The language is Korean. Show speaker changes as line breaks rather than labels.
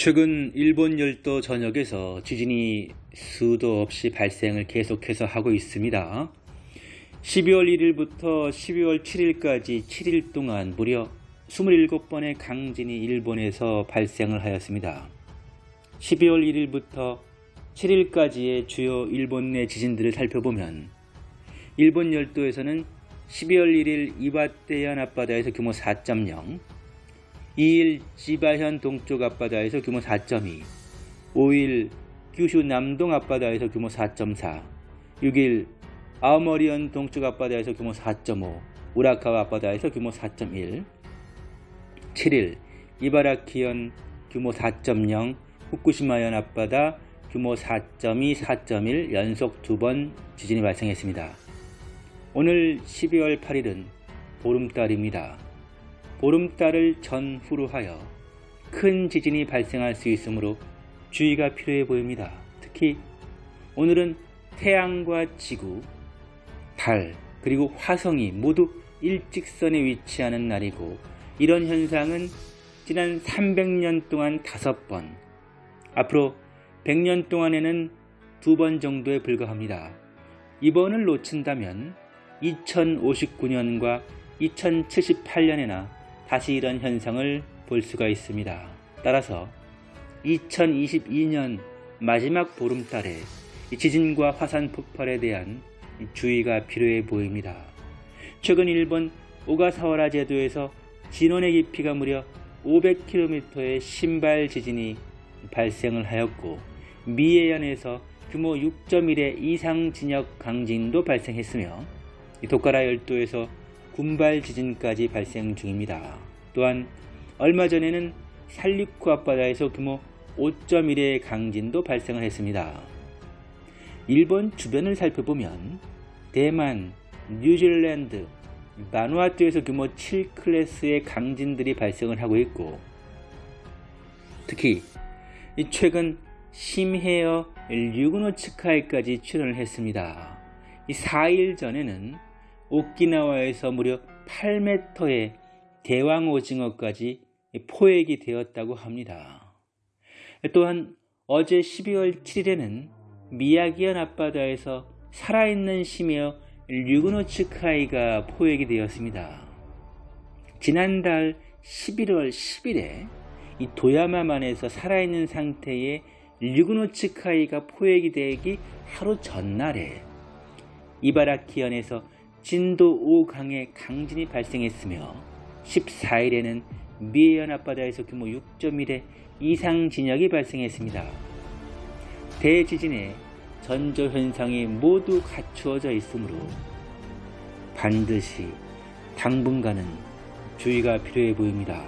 최근 일본 열도 전역에서 지진이 수도 없이 발생을 계속해서 하고 있습니다. 12월 1일부터 12월 7일까지 7일 동안 무려 27번의 강진이 일본에서 발생을 하였습니다. 12월 1일부터 7일까지의 주요 일본 내 지진들을 살펴보면 일본 열도에서는 12월 1일 이와떼현 앞바다에서 규모 4.0, 2일 지바현 동쪽 앞바다에서 규모 4.2, 5일 규슈 남동 앞바다에서 규모 4.4, 6일 아오머리현 동쪽 앞바다에서 규모 4.5, 우라카와 앞바다에서 규모 4.1, 7일 이바라키현 규모 4.0, 후쿠시마현 앞바다 규모 4.2, 4.1 연속 두 번 지진이 발생했습니다. 오늘 12월 8일은 보름달입니다. 보름달을 전후로 하여 큰 지진이 발생할 수 있으므로 주의가 필요해 보입니다. 특히 오늘은 태양과 지구, 달, 그리고 화성이 모두 일직선에 위치하는 날이고 이런 현상은 지난 300년 동안 5번, 앞으로 100년 동안에는 두번 정도에 불과합니다. 이번을 놓친다면 2059년과 2078년에나 다시 이런 현상을 볼 수가 있습니다. 따라서 2022년 마지막 보름달에 지진과 화산 폭발에 대한 주의가 필요해 보입니다. 최근 일본 오가사와라 제도에서 진원의 깊이가 무려 500km의 신발 지진이 발생을 하였고 미해현에서 규모 6.1의 이상 진역 강진도 발생했으며 도카라 열도에서 군발 지진까지 발생 중입니다. 또한 얼마 전에는 살리쿠 앞바다에서 규모 5.1의 강진도 발생을 했습니다. 일본 주변을 살펴보면 대만, 뉴질랜드, 마누아투에서 규모 7클래스의 강진들이 발생을 하고 있고 특히 최근 심헤어 류그노츠카이까지 출연을 했습니다. 4일 전에는 오키나와에서 무려 8m의 대왕 오징어까지 포획이 되었다고 합니다. 또한 어제 12월 7일에는 미야기현 앞바다에서 살아있는 심해어 류그노츠카이가 포획이 되었습니다. 지난달 11월 10일에 이 도야마만에서 살아있는 상태의 류그노츠카이가 포획이 되기 하루 전날에 이바라키현에서 진도 5강의 강진이 발생했으며 14일에는 미해현 앞바다에서 규모 6.1의 이상 진역이 발생했습니다. 대지진의 전조 현상이 모두 갖추어져 있으므로 반드시 당분간은 주의가 필요해 보입니다.